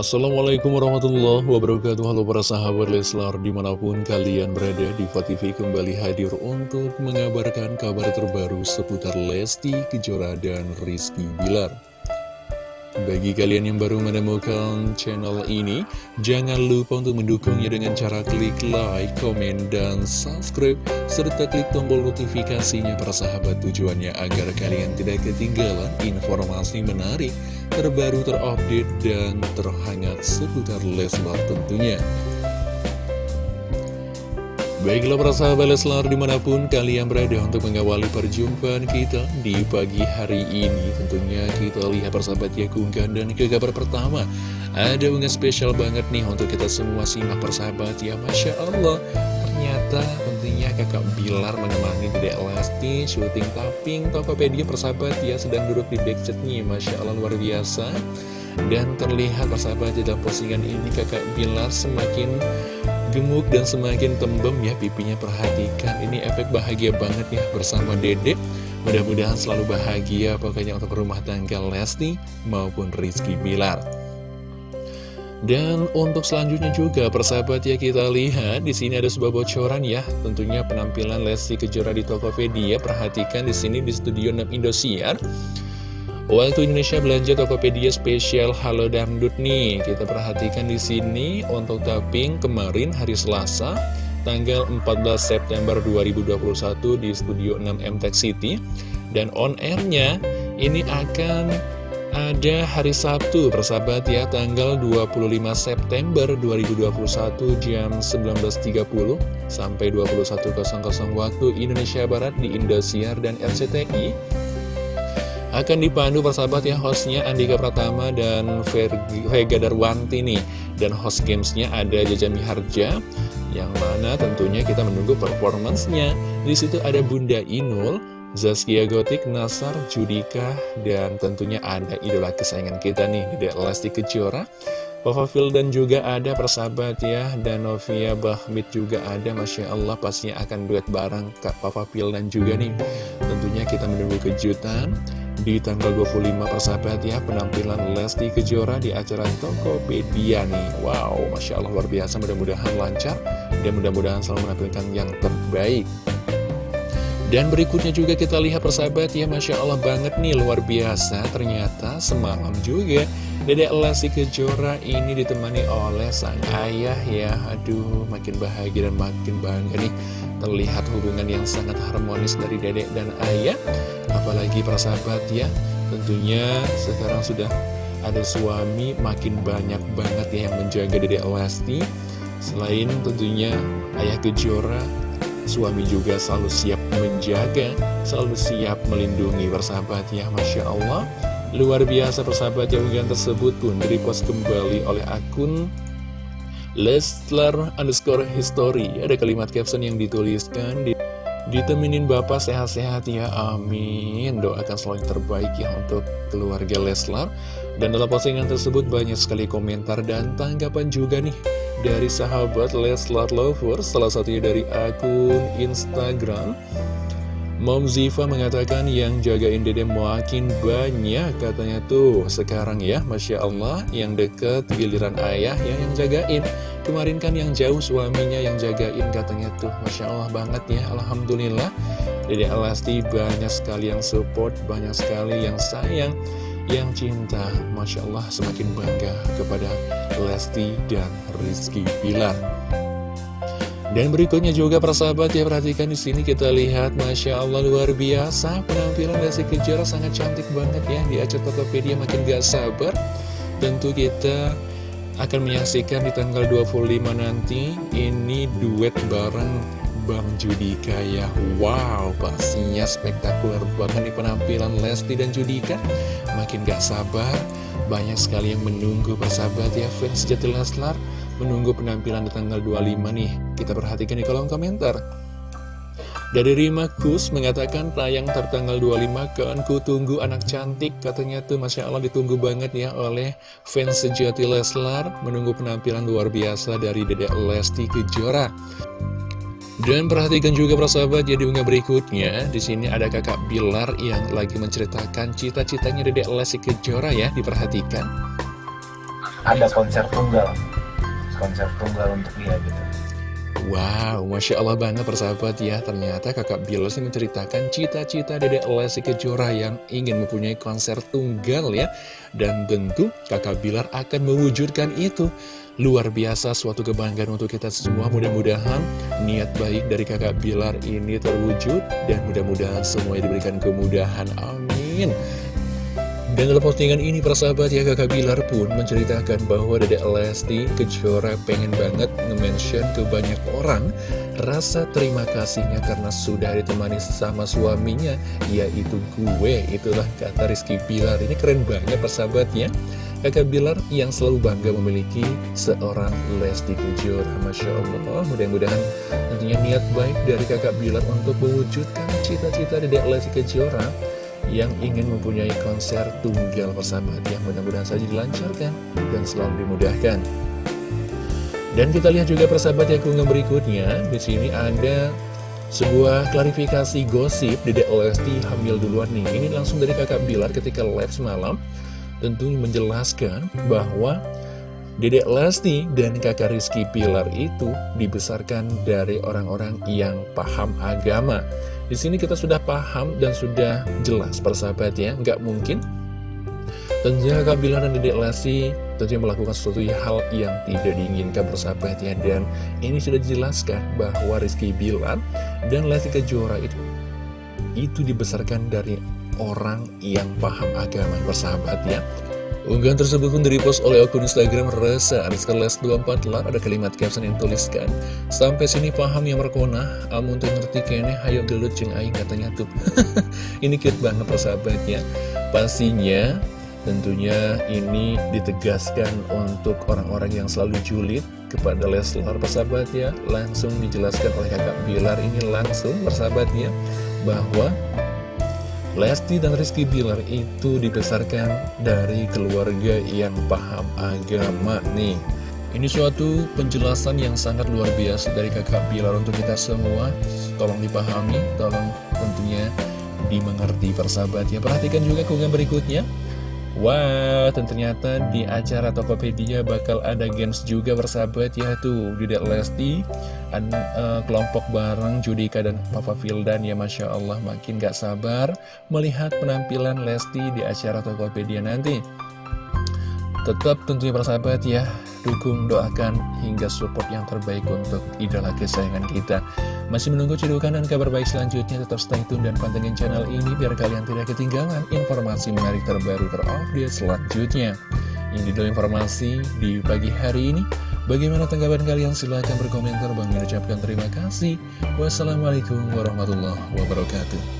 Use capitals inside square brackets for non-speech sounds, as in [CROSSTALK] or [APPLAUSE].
Assalamualaikum warahmatullahi wabarakatuh. Halo para sahabat Leslar Di mana pun kalian berada di TV kembali hadir untuk mengabarkan kabar terbaru seputar Lesti Kejora dan Rizky Bilar bagi kalian yang baru menemukan channel ini, jangan lupa untuk mendukungnya dengan cara klik like, komen, dan subscribe, serta klik tombol notifikasinya para sahabat tujuannya agar kalian tidak ketinggalan informasi menarik, terbaru, terupdate, dan terhangat seputar Leslar tentunya. Baiklah para sahabat Leslar di mana pun kalian berada untuk mengawali perjumpaan kita di pagi hari ini Tentunya kita lihat persahabat ya keunggahan dan ke kabar pertama. Ada unggah spesial banget nih untuk kita semua simak persahabat ya Masya Allah. Ternyata tentunya kakak Bilar menemani Dedek Lesti syuting tapping Tokopedia persahabat ya sedang duduk di backchatnya Masya Allah luar biasa. Dan terlihat persahabat di dalam postingan ini kakak Bilar semakin gemuk dan semakin tembem ya pipinya. Perhatikan ini efek bahagia banget ya bersama dedek mudah-mudahan selalu bahagia pokoknya untuk rumah tangga Lesti maupun Rizky Bilar. Dan untuk selanjutnya juga persahabat ya kita lihat di sini ada sebuah bocoran ya. Tentunya penampilan Lesti Kejora di Tokopedia. Perhatikan di sini di studio 6 Indosiar Waktu Indonesia belanja Tokopedia spesial. Halo Dangdut nih. Kita perhatikan di sini untuk tapping kemarin hari Selasa tanggal 14 September 2021 di Studio 6 MTech City. Dan on airnya ini akan ada hari Sabtu persahabat ya tanggal 25 September 2021 jam 19.30 sampai 21.00 waktu Indonesia Barat di Indosiar dan RCTI akan dipandu persahabat ya hostnya Andika Pratama dan Vega Darwanti nih dan host gamesnya ada Jaja Miharja yang mana tentunya kita menunggu performancenya di situ ada Bunda Inul Zaskia Gotik, Nasar, Judika, dan tentunya ada idola kesayangan kita nih, Dede Lesti Kejora. Papa dan juga ada persahabat ya, dan Novia Bahmit juga ada, Masya Allah pastinya akan duet bareng Kak Papa dan juga nih. Tentunya kita menunggu kejutan di tanggal 25 persahabat ya penampilan Lesti Kejora di acara Tokopedia nih. Wow Masya Allah luar biasa. Mudah-mudahan lancar dan mudah-mudahan selalu menampilkan yang terbaik. Dan berikutnya juga kita lihat persahabat ya Masya Allah banget nih luar biasa. Ternyata semalam juga Dedek Lesti Kejora ini ditemani oleh sang ayah ya. Aduh makin bahagia dan makin bangga nih Terlihat hubungan yang sangat harmonis dari dedek dan ayah Apalagi para sahabat ya. Tentunya sekarang sudah ada suami makin banyak banget ya yang menjaga dedek Lesti. Selain tentunya ayah Kejora Suami juga selalu siap menjaga Selalu siap melindungi persahabat ya Masya Allah. Luar biasa persahabat yang tersebut pun direpost kembali oleh akun Leslar underscore history. Ada kalimat caption yang dituliskan di, Diteminin Bapak sehat-sehat ya amin. Doakan selalu yang terbaik ya untuk keluarga Leslar Dan dalam postingan tersebut banyak sekali komentar dan tanggapan juga nih Dari sahabat Leslar Lovers Salah satunya dari akun Instagram Mom Ziva mengatakan yang jagain dede makin banyak katanya tuh. Sekarang ya Masya Allah yang deket giliran ayah ya yang jagain. Kemarin kan yang jauh suaminya yang jagain katanya tuh. Masya Allah banget ya Alhamdulillah. Dede Alasti banyak sekali yang support banyak sekali yang sayang yang cinta. Masya Allah semakin bangga kepada Lesti dan Rizky Bilar dan berikutnya juga persahabat ya perhatikan di sini kita lihat Masya Allah luar biasa. Penampilan Lesti Kejora sangat cantik banget ya. Di acara Tokopedia makin gak sabar. Tentu kita akan menyaksikan di tanggal 25 nanti ini duet bareng Bang Judika ya. Wow pastinya spektakuler banget nih penampilan Lesti dan Judika. Makin gak sabar banyak sekali yang menunggu persahabat ya. Fans Leslar menunggu penampilan di tanggal 25 nih. Kita perhatikan di kolom komentar. Dari Rima Kus mengatakan tayang tertanggal 25 kan ku tunggu anak cantik. Katanya tuh Masya Allah ditunggu banget ya oleh fans sejati Leslar. Menunggu penampilan luar biasa dari Dedek Lesti Kejora. Dan perhatikan juga persahabat jadi unggah berikutnya. Di sini ada kakak Bilar yang lagi menceritakan cita-citanya Dedek Lesti Kejora ya diperhatikan. Ada konser tunggal konser tunggal untuk dia gitu. Wow, Masya Allah banget persahabat ya. Ternyata kakak Bilar sih menceritakan cita-cita dedek Lesti Kejora yang ingin mempunyai konser tunggal ya. Dan tentu kakak Bilar akan mewujudkan itu. Luar biasa suatu kebanggaan untuk kita semua. Mudah-mudahan niat baik dari kakak Bilar ini terwujud. Dan mudah-mudahan semuanya diberikan kemudahan. Amin dan dalam postingan ini persahabat ya kakak Bilar pun menceritakan bahwa Dedek Lesti Kejora pengen banget nge-mention ke banyak orang Rasa terima kasihnya karena sudah ditemani sama suaminya Yaitu gue, itulah kata Rizky Bilar. Ini keren banget persahabat ya Kakak Bilar yang selalu bangga memiliki seorang Lesti Kejora. Masya Allah mudah-mudahan tentunya niat baik dari kakak Bilar untuk mewujudkan cita-cita Dedek Lesti Kejora yang ingin mempunyai konser tunggal persahabat yang mudah-mudahan saja dilancarkan dan selalu dimudahkan. Dan kita lihat juga persahabat yang keunggahan berikutnya, di sini ada sebuah klarifikasi gosip Dedek Lesti hamil duluan nih. Ini langsung dari kakak Bilar ketika live semalam, tentu menjelaskan bahwa Dedek Lesti dan kakak Rizky Pilar itu dibesarkan dari orang-orang yang paham agama. Di sini kita sudah paham dan sudah jelas persahabat ya, nggak mungkin. Tentunya Kak Bilar dan Dedek Lesti tentunya melakukan sesuatu hal yang tidak diinginkan persahabat ya. Dan ini sudah dijelaskan bahwa Rizky Bilar dan Lesti Kejora itu, itu dibesarkan dari orang yang paham agama persahabat ya. Unggahan tersebut pun direpost oleh akun Instagram Resa Ariskeles 24 lar ada kalimat caption yang tuliskan Sampai sini paham yang berkona Amun tuh ngerti kene hayo gelut jeng aing katanya tuh. [LAUGHS] Ini cute banget persahabatnya. Pastinya tentunya ini ditegaskan untuk orang-orang yang selalu julid kepada Leslar persahabatnya. Langsung dijelaskan oleh kakak Bilar ini langsung persahabatnya Bahwa Lesti dan Rizky Bilar itu dibesarkan dari keluarga yang paham agama nih. Ini suatu penjelasan yang sangat luar biasa dari kakak Bilar untuk kita semua. Tolong dipahami, tolong tentunya dimengerti persahabat. Ya Perhatikan juga keunggahan berikutnya Wow, ternyata di acara Tokopedia bakal ada games juga bersahabat ya tuh. Di Dek Lesti ada uh, kelompok bareng Judika dan Papa Fildan ya Masya Allah. Makin gak sabar melihat penampilan Lesti di acara Tokopedia nanti. Tetap tentunya persahabat ya dukung, doakan, hingga support yang terbaik untuk idola kesayangan kita. Masih menunggu cedukan dan kabar baik selanjutnya, tetap stay tune dan pantengin channel ini biar kalian tidak ketinggalan informasi menarik terbaru terupdate selanjutnya. Ini dulu informasi di pagi hari ini. Bagaimana tanggapan kalian? Silahkan berkomentar. Bang mengucapkan terima kasih. Wassalamualaikum warahmatullahi wabarakatuh.